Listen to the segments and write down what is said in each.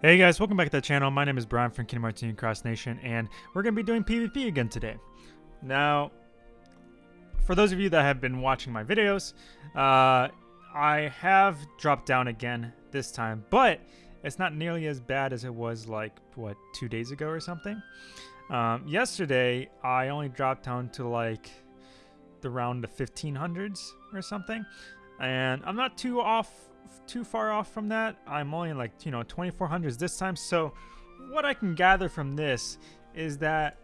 Hey guys, welcome back to the channel. My name is Brian from Kingdom Hearts Cross Nation, and we're going to be doing PvP again today. Now, for those of you that have been watching my videos, uh, I have dropped down again this time, but it's not nearly as bad as it was like, what, two days ago or something? Um, yesterday, I only dropped down to like the round of 1500s or something, and I'm not too off too far off from that. I'm only like, you know, 2400s this time. So what I can gather from this is that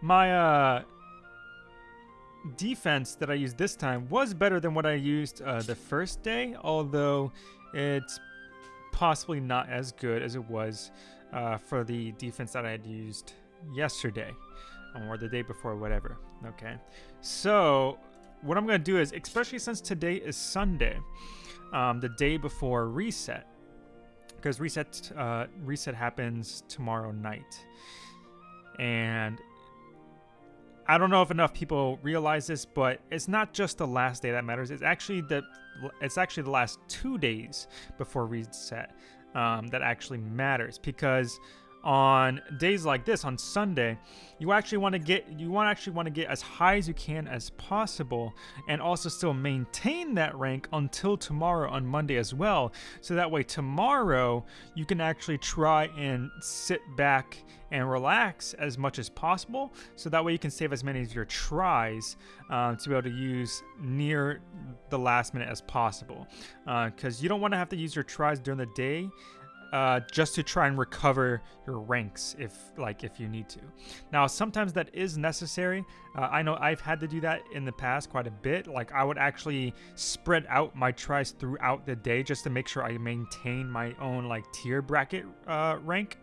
my uh, defense that I used this time was better than what I used uh, the first day, although it's possibly not as good as it was uh, for the defense that I had used yesterday or the day before, whatever. Okay, so what I'm going to do is, especially since today is Sunday, um, the day before reset, because reset uh, reset happens tomorrow night, and I don't know if enough people realize this, but it's not just the last day that matters. It's actually the it's actually the last two days before reset um, that actually matters because on days like this on Sunday, you actually want to get you want actually want to get as high as you can as possible and also still maintain that rank until tomorrow on Monday as well. So that way tomorrow you can actually try and sit back and relax as much as possible. So that way you can save as many of your tries uh, to be able to use near the last minute as possible. Because uh, you don't want to have to use your tries during the day uh, just to try and recover your ranks if like if you need to. Now sometimes that is necessary. Uh, I know I've had to do that in the past quite a bit. Like I would actually spread out my tries throughout the day just to make sure I maintain my own like tier bracket uh, rank.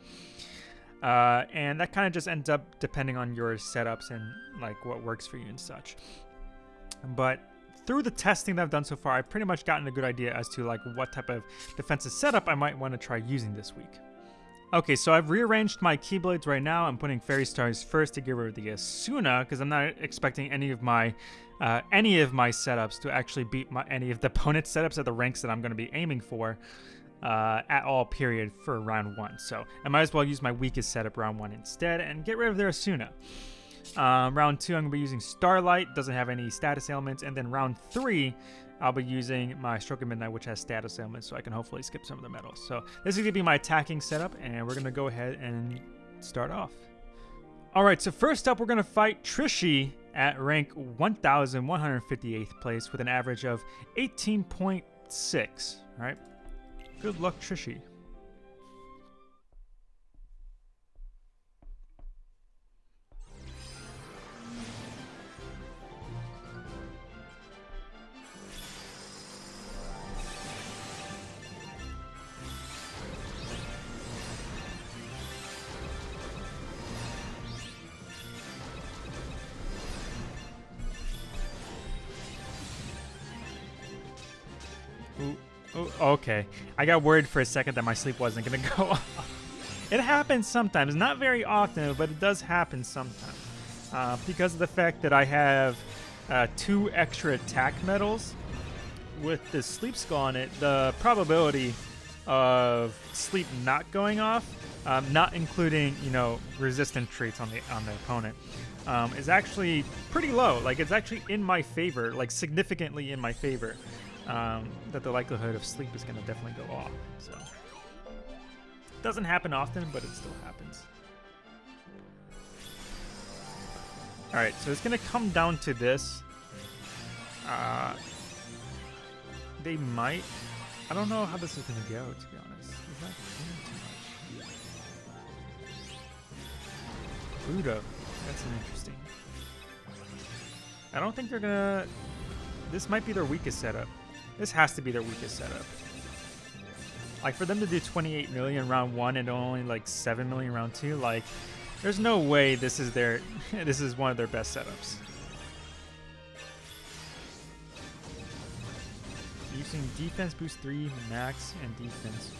Uh, and that kind of just ends up depending on your setups and like what works for you and such. But through the testing that I've done so far, I've pretty much gotten a good idea as to like what type of defensive setup I might want to try using this week. Okay, so I've rearranged my Keyblades right now. I'm putting Fairy Stars first to get rid of the Esuna because I'm not expecting any of my uh, any of my setups to actually beat my, any of the opponent's setups at the ranks that I'm going to be aiming for uh, at all period for round one. So I might as well use my weakest setup round one instead and get rid of their Esuna. Um, round two, I'm going to be using Starlight, doesn't have any status ailments. And then round three, I'll be using my Stroke of Midnight, which has status ailments, so I can hopefully skip some of the medals. So this is going to be my attacking setup, and we're going to go ahead and start off. All right, so first up, we're going to fight Trishy at rank 1,158th place with an average of 18.6. All right, good luck, Trishie. Okay. I got worried for a second that my sleep wasn't to go off. It happens sometimes. Not very often, but it does happen sometimes. Uh, because of the fact that I have uh, two extra attack medals with the sleep skull on it, the probability of sleep not going off, um, not including you know resistant traits on the on the opponent, um, is actually pretty low. Like it's actually in my favor, like significantly in my favor um, that the likelihood of sleep is going to definitely go off. So doesn't happen often, but it still happens. All right, so it's going to come down to this. Uh, they might. I don't know how this is going to go, to be honest. Is that too much? Budo. That's interesting. I don't think they're going to... This might be their weakest setup. This has to be their weakest setup. Like, for them to do 28 million round one and only, like, 7 million round two, like, there's no way this is their, this is one of their best setups. Using defense boost 3, max, and defense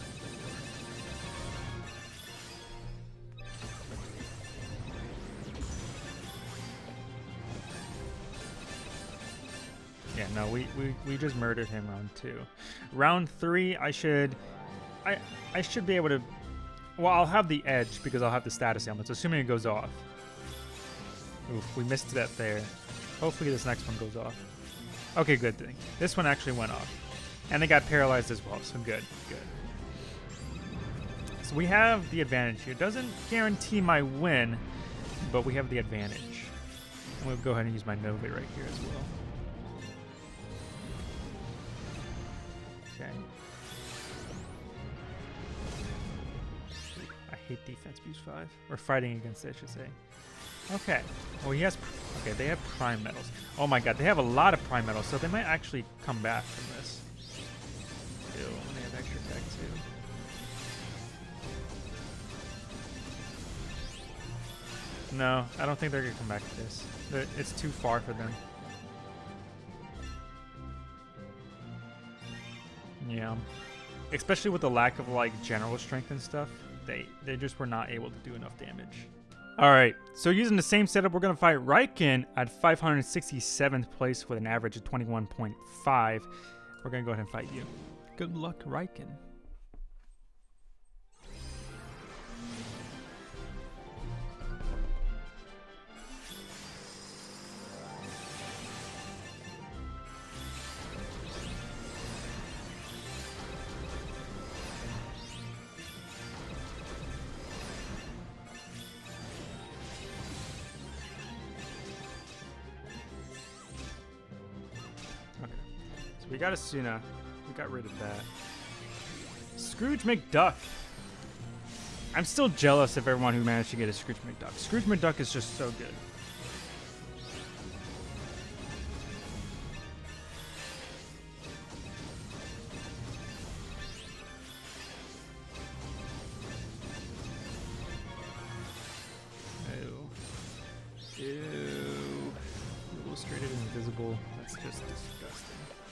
no, we, we, we just murdered him round two. Round three, I should, I I should be able to, well, I'll have the edge because I'll have the status ailments, assuming it goes off. Oof, we missed that there. Hopefully this next one goes off. Okay, good thing. This one actually went off. And they got paralyzed as well, so good, good. So we have the advantage here. Doesn't guarantee my win, but we have the advantage. I'm going to go ahead and use my Nova right here as well. Hate defense boost 5. Or fighting against it, I should say. Okay. Well, he has... Okay, they have prime medals. Oh my god, they have a lot of prime medals, so they might actually come back from this. Ew, they have extra tech too. No, I don't think they're gonna come back to this. It's too far for them. Yeah. Especially with the lack of like general strength and stuff, they they just were not able to do enough damage. Alright, so using the same setup, we're going to fight Raiken at 567th place with an average of 21.5. We're going to go ahead and fight you. Good luck, Raiken. Got a Esuna. We got rid of that. Scrooge McDuck. I'm still jealous of everyone who managed to get a Scrooge McDuck. Scrooge McDuck is just so good. Ew. Ew. Illustrated invisible. That's just disgusting.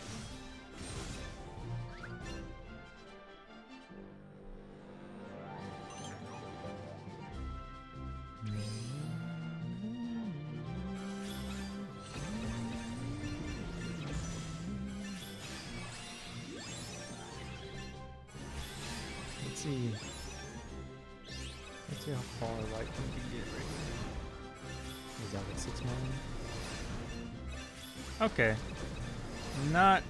Okay. Not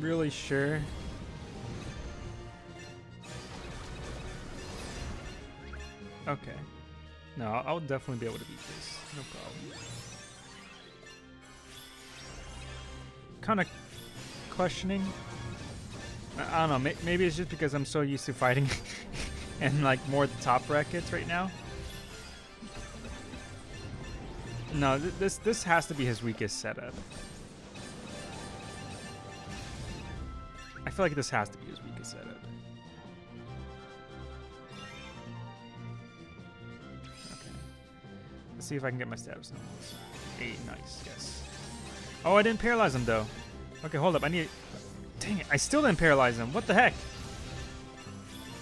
really sure. Okay. No, I'll definitely be able to beat this. No problem. Kind of questioning. I, don't know. May, maybe it's just because I'm so used to fighting and like more the top brackets right now. No, th this this has to be his weakest setup. I feel like this has to be his weakest setup. Okay. Let's see if I can get my status. Eight, nice, yes. Oh, I didn't paralyze him though. Okay, hold up. I need. Dang it! I still didn't paralyze him. What the heck?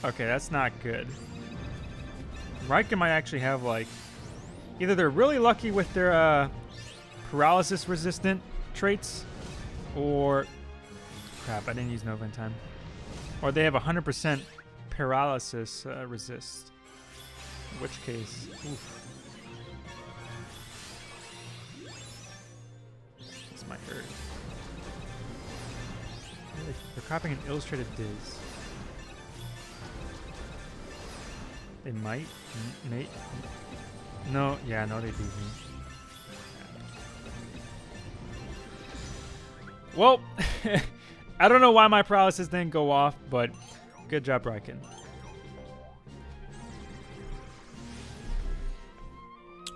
Okay, that's not good. Raiken might actually have like either they're really lucky with their uh, paralysis resistant traits, or crap, I didn't use Nova in time, or they have 100% paralysis uh, resist. In which case, oof. This might hurt. They're- copying an illustrated Diz. They might, m- may, no, yeah, no, they beat me. Well, I don't know why my paralysis didn't go off, but good job, Raiken.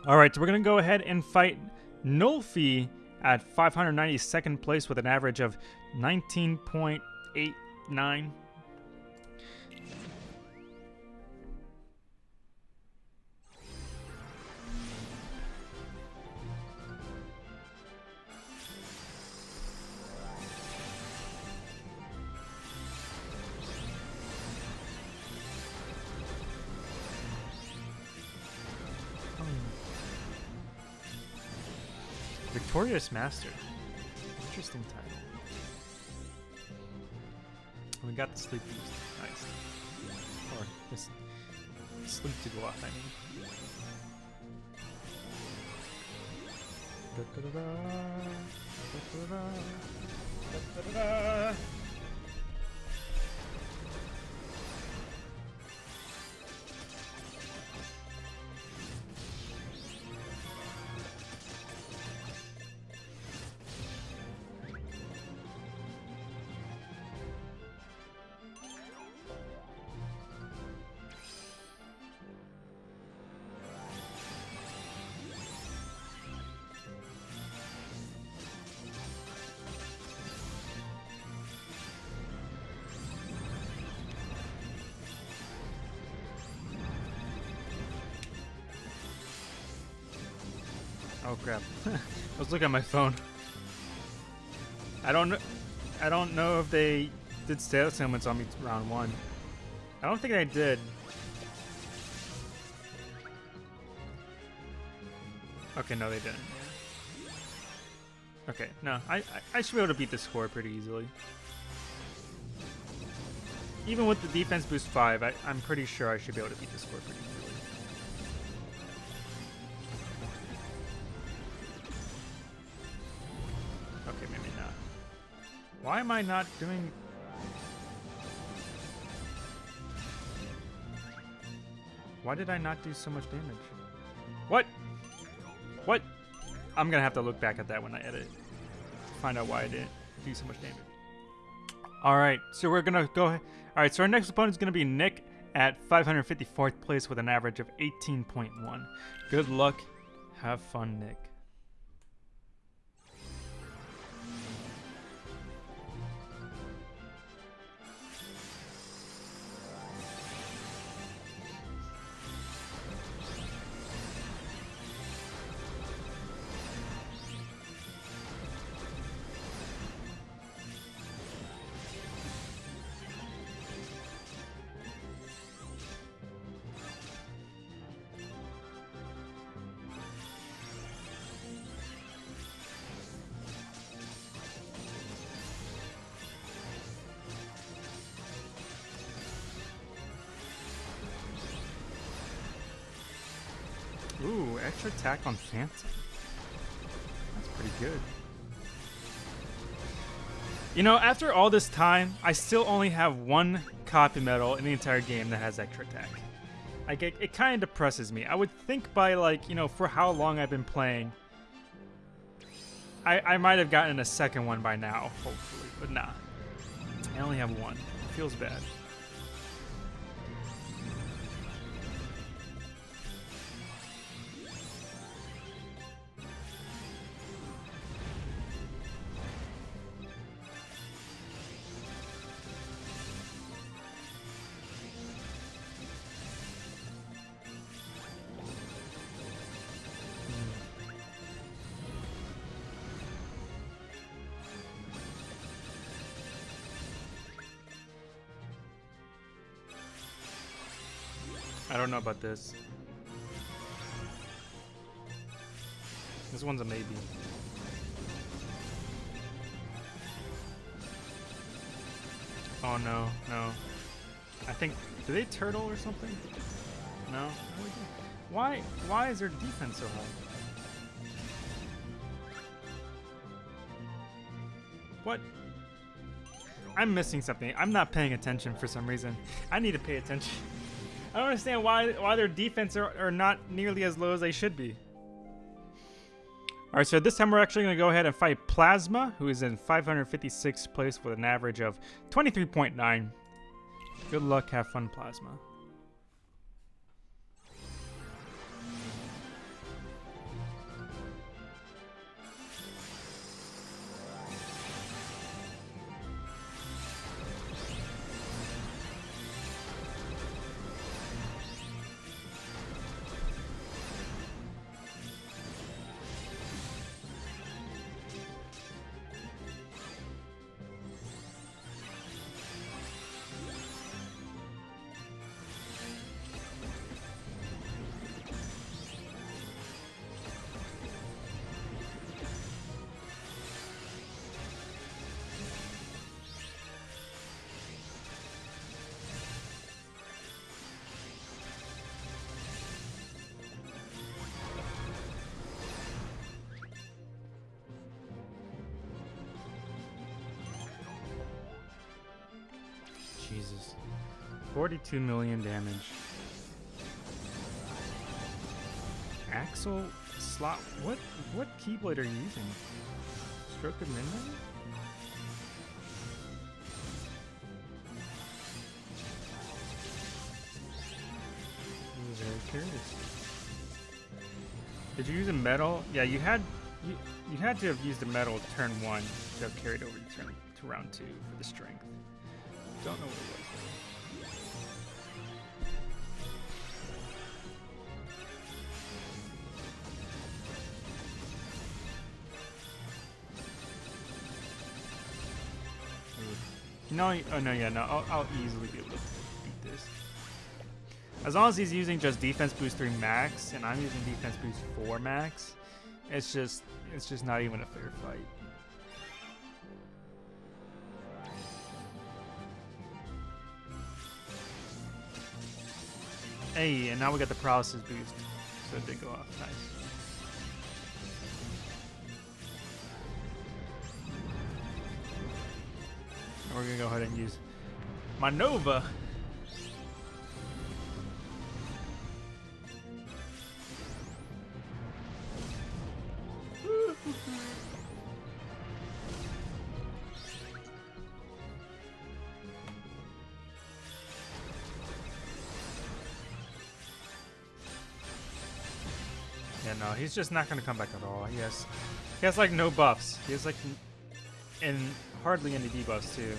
All right, so we're going to go ahead and fight Nulfi at 592nd place with an average of 19.89. Victorious Master. Interesting. title. We got the sleep. Nice. Or this sleep to off, I mean. Da -da -da Oh crap! I was looking at my phone. I don't know. I don't know if they did status ailments on me round one. I don't think I did. Okay, no, they didn't. Okay, no, I, I, should be able to beat the score pretty easily. Even with the defense boost 5, I, I'm pretty sure I should be able to beat the score pretty easily. Why am I not doing... Why did I not do so much damage? What? What? I'm gonna have to look back at that when I edit. Find out why I didn't do so much damage. Alright, so we're gonna go... Alright, so our next opponent is gonna be Nick at 554th place with an average of 18.1. Good luck. Have fun, Nick. Extra attack on Phantom. That's pretty good. You know, after all this time, I still only have one copy medal in the entire game that has extra attack. Like, it, it kind of depresses me. I would think by, like, you know, for how long I've been playing, I, I might have gotten a second one by now, hopefully, but nah. I only have one. It feels bad. I don't know about this. This one's a maybe. Oh no, no. I think, do they turtle or something? No? Why, why is their defense so high? What? I'm missing something. I'm not paying attention for some reason. I need to pay attention. I don't understand why why their defense are, are not nearly as low as they should be. Alright, so this time we're actually going to go ahead and fight Plasma, who is in 556th place with an average of 23.9. Good luck, have fun, Plasma. Jesus. 42 million damage. Axel slot. What what keyblade are you using? Stroke of Midnight? I'm very curious. Did you use a medal? Yeah, you had you, you had to have used a medal turn one to have carried over to turn to round two for the strength. Don't know what it was. No, oh no, yeah, no, I'll, I'll easily be able to beat this. As long as he's using just defense boost 3 max, and I'm using defense boost 4 max, it's just, it's just not even a fair fight. Hey, and now we got the paralysis boost, so it did go off, nice. we're gonna go ahead and use my Nova. Just not gonna come back at all. He has, he has like no buffs. He has like, and hardly any debuffs too.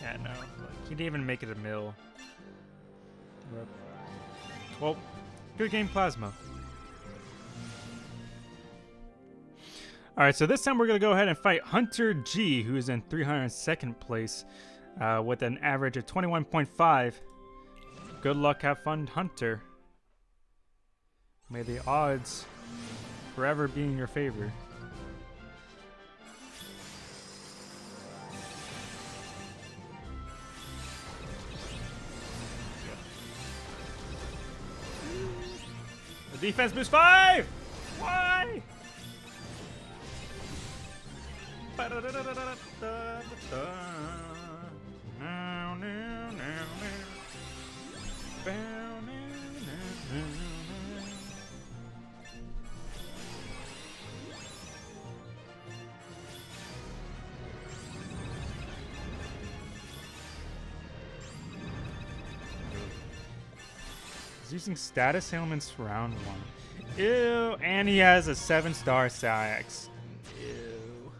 Yeah, no. He didn't even make it a mill. Well, good game, Plasma. Alright, so this time we're going to go ahead and fight Hunter G, who is in 302nd place uh, with an average of 21.5. Good luck, have fun, Hunter. May the odds forever be in your favor. The defense boost five! Why? He's using status ailments round one. Ew, and he has a seven star Sax. Ew.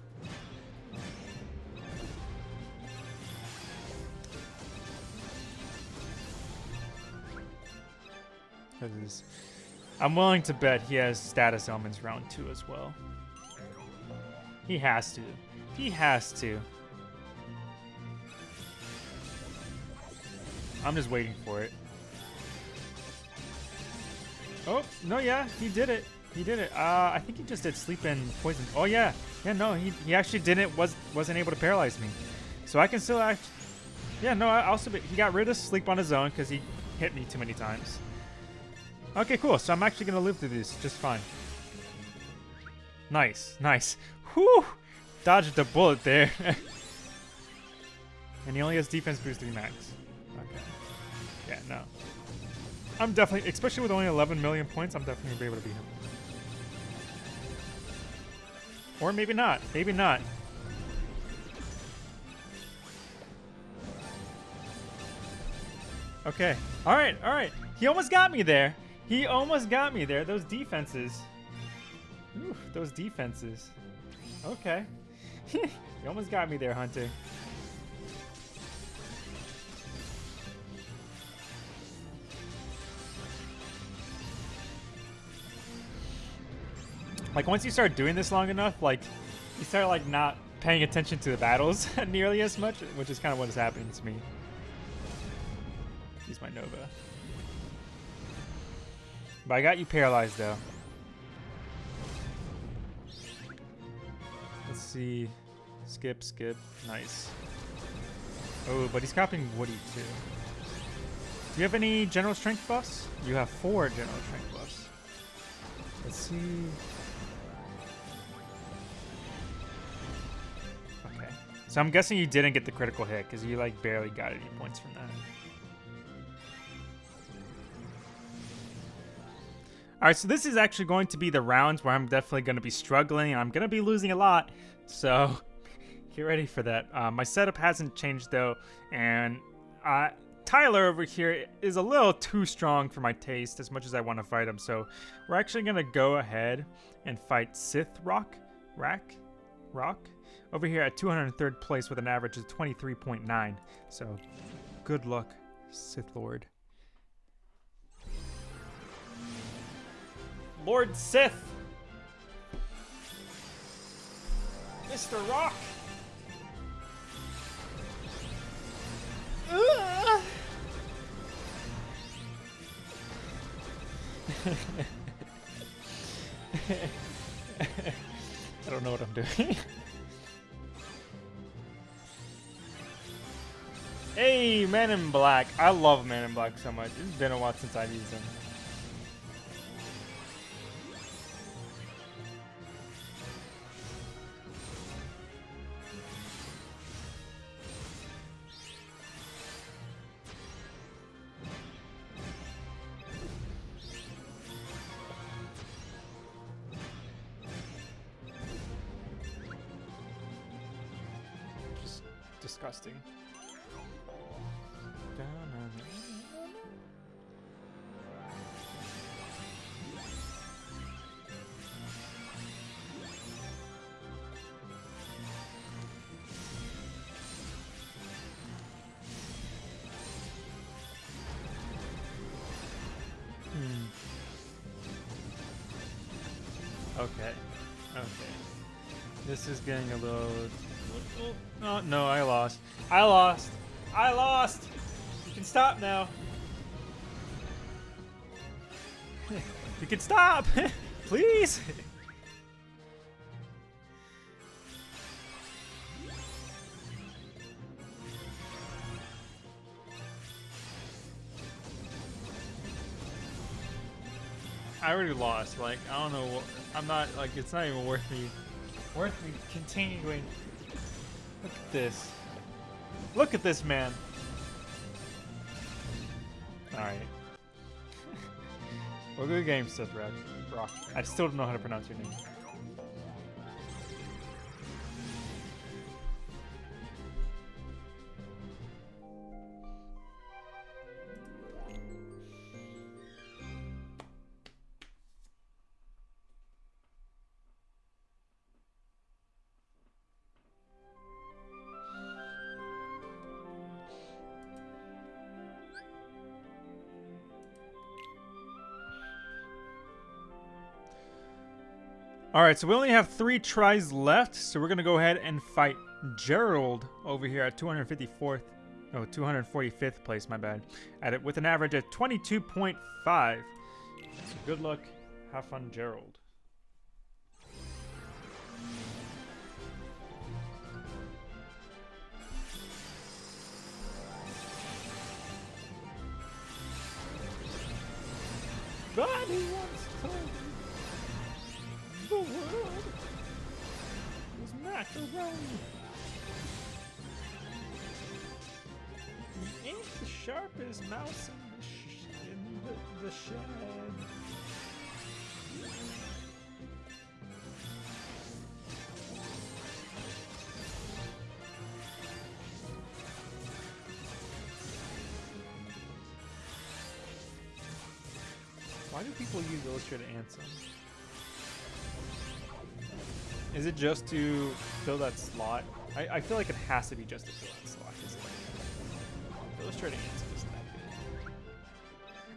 I'm willing to bet he has status ailments round two as well. He has to. He has to. I'm just waiting for it. Oh, no, yeah, he did it. He did it. Uh, I think he just did sleep and poison. Oh, yeah. Yeah, no, he, he actually didn't, was, wasn't able to paralyze me. So I can still act. Yeah, no, I also, he got rid of sleep on his own because he hit me too many times. Okay, cool. So I'm actually going to live through this just fine. Nice, nice. Whew! Dodged a bullet there. and he only has defense boost 3 max. I'm definitely, especially with only 11 million points, I'm definitely to be able to beat him. Or maybe not. Maybe not. Okay. All right. All right. He almost got me there. He almost got me there. Those defenses. Oof, those defenses. Okay. he almost got me there, Hunter. Like once you start doing this long enough, like you start like not paying attention to the battles nearly as much, which is kind of what is happening to me. Use my Nova. But I got you paralyzed though. Let's see. Skip, skip. Nice. Oh, but he's copying Woody too. Do you have any general strength buffs? You have four general strength buffs. Let's see. So I'm guessing you didn't get the critical hit because you like barely got any points from that. All right, so this is actually going to be the rounds where I'm definitely going to be struggling. I'm going to be losing a lot, so get ready for that. Uh, my setup hasn't changed though, and uh, Tyler over here is a little too strong for my taste as much as I want to fight him. So we're actually going to go ahead and fight Sith Rock, Rack, Rock, over here at 203rd place with an average of 23.9. So good luck, Sith Lord. Lord Sith. Mr. Rock. I don't know what I'm doing. hey, Man in Black. I love Man in Black so much. It's been a while since I've used him. Okay. Okay. This is getting a little Oh, no, I lost. I lost. I lost. You can stop now. you can stop. Please. I already lost. Like, I don't know. I'm not, like, it's not even worth me, worth me continuing Look at this. Look at this man. Alright. well, good game, Seth. Rock. I still don't know how to pronounce your name. Alright, so we only have three tries left, so we're going to go ahead and fight Gerald over here at 254th, no, 245th place, my bad, at it with an average of 22.5. So good luck, have fun, Gerald. Macaroni. He ain't the sharpest mouse in the, in the, the shed. Why do people use Illustrated Ansem? Is it just to fill that slot? I, I feel like it has to be just to fill that slot. Like, illustrating that good.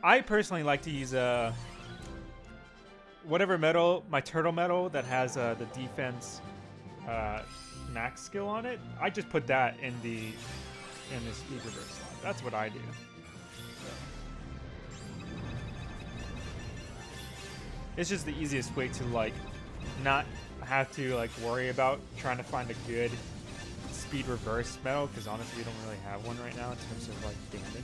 I personally like to use a uh, whatever medal, my turtle medal that has uh, the defense uh, max skill on it. I just put that in the in speed reverse slot. That's what I do. It's just the easiest way to like not have to like worry about trying to find a good speed reverse medal because honestly we don't really have one right now in terms of like damage.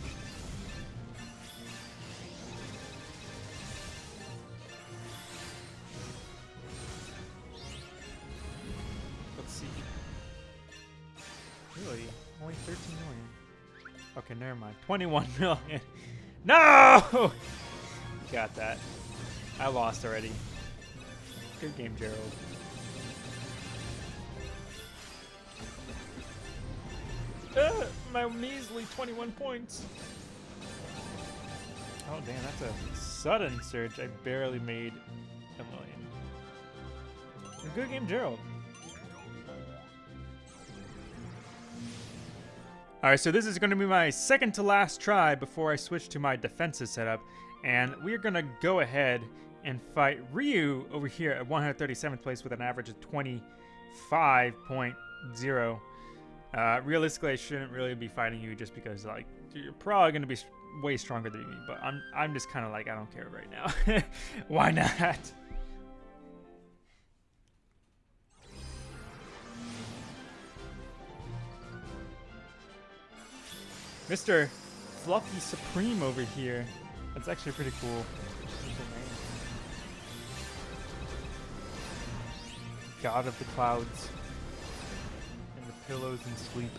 Let's see. Really? Only 13 million. Okay, never mind. 21 million. No! Got that. I lost already. Good game, Gerald. My measly 21 points. Oh, damn, that's a sudden surge. I barely made a million. Good game, Gerald. Alright, so this is going to be my second to last try before I switch to my defensive setup. And we're going to go ahead and fight Ryu over here at 137th place with an average of 25.0. Uh, realistically, I shouldn't really be fighting you just because, like, you're probably to be way stronger than me. But I'm, I'm just kind of like, I don't care right now. Why not? Mr. Fluffy Supreme over here. That's actually pretty cool. God of the clouds. Pillows and sleep.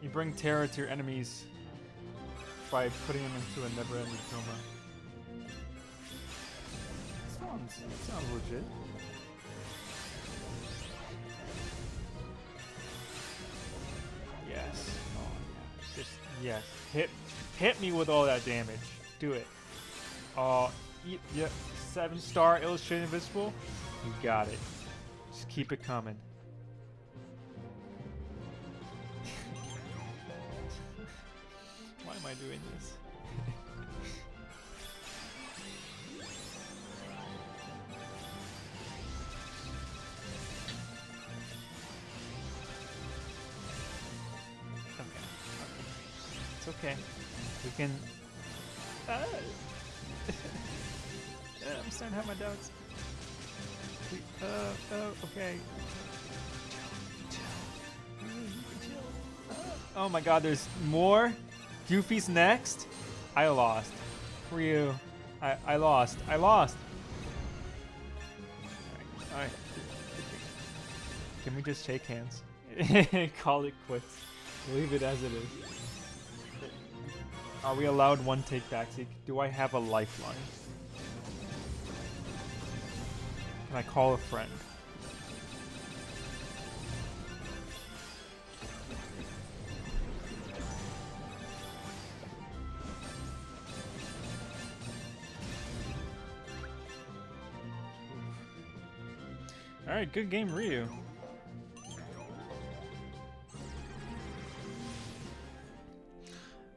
You bring terror to your enemies by putting them into a never-ending coma. Sounds, sounds legit. Yes. Oh, yeah. Just yes. Hit, hit me with all that damage. Do it. Oh, yeah. Seven star illustrated invisible. You got it. Just keep it coming. Why am I doing this? okay. It's okay. We can. Ah. I'm starting to have my doubts. Uh, oh, okay. Oh my god, there's more? Goofy's next? I lost. Ryu. I, I lost. I lost. Alright. Can we just shake hands? Call it quits. Leave it as it is. Are we allowed one take back? Do I have a lifeline? Can I call a friend? Alright, good game, Ryu.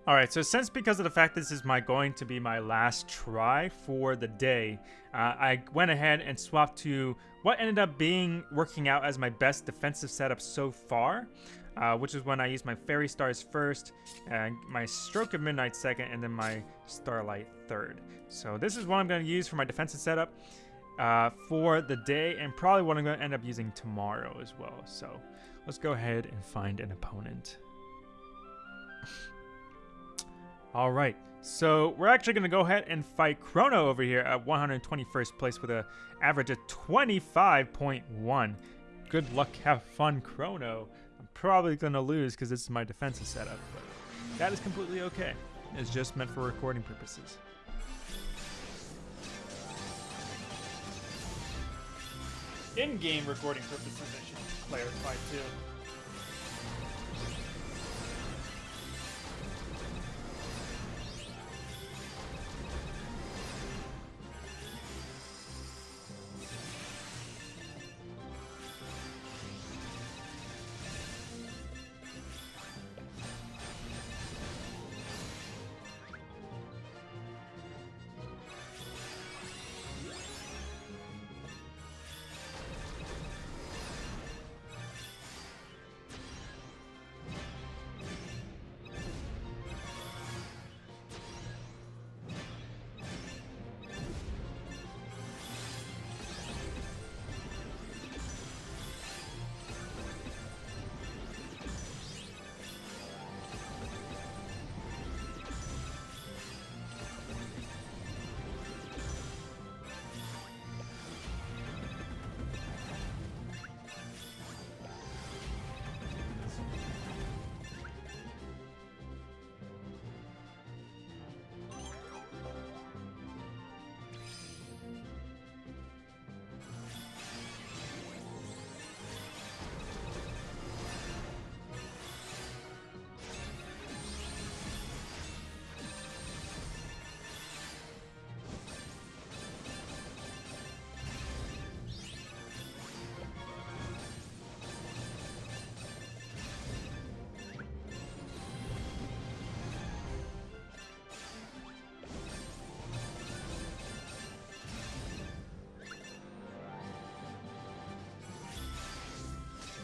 Alright, so since because of the fact this is my going to be my last try for the day, uh, I went ahead and swapped to what ended up being working out as my best defensive setup so far, uh, which is when I used my Fairy Stars first, and my Stroke of Midnight second, and then my Starlight third. So this is what I'm going to use for my defensive setup uh, for the day, and probably what I'm going to end up using tomorrow as well. So let's go ahead and find an opponent. All right, so we're actually going to go ahead and fight Chrono over here at 121st place with an average of 25.1. Good luck, have fun, Chrono. I'm probably going to lose because this is my defensive setup, but that is completely okay. It's just meant for recording purposes. In-game recording purposes, I should clarify too.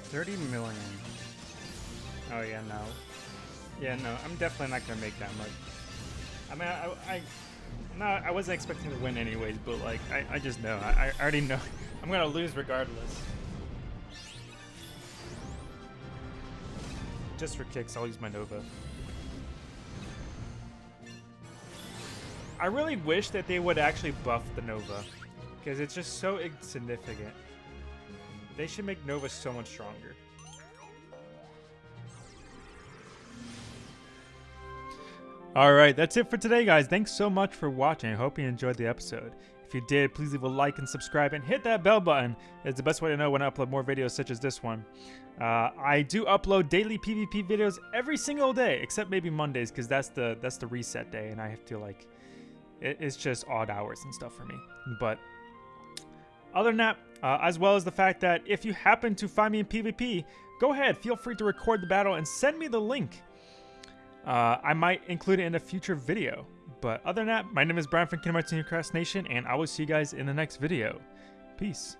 30 million. Oh yeah, no. Yeah, no, I'm definitely not gonna make that much. I mean, I, I, no, I wasn't expecting to win anyways, but like, I, I just know. I, I already know. I'm gonna lose regardless. Just for kicks, I'll use my Nova. I really wish that they would actually buff the Nova, because it's just so insignificant. They should make Nova so much stronger. Alright, that's it for today, guys. Thanks so much for watching. I hope you enjoyed the episode. If you did, please leave a like and subscribe and hit that bell button. It's the best way to know when I upload more videos such as this one. Uh, I do upload daily PvP videos every single day, except maybe Mondays, because that's the that's the reset day, and I have to like, it, it's just odd hours and stuff for me. But other than that, uh, as well as the fact that if you happen to find me in PvP, go ahead, feel free to record the battle and send me the link. Uh, I might include it in a future video. But other than that, my name is Brian from Kingdom Hearts Cross Nation, and I will see you guys in the next video. Peace.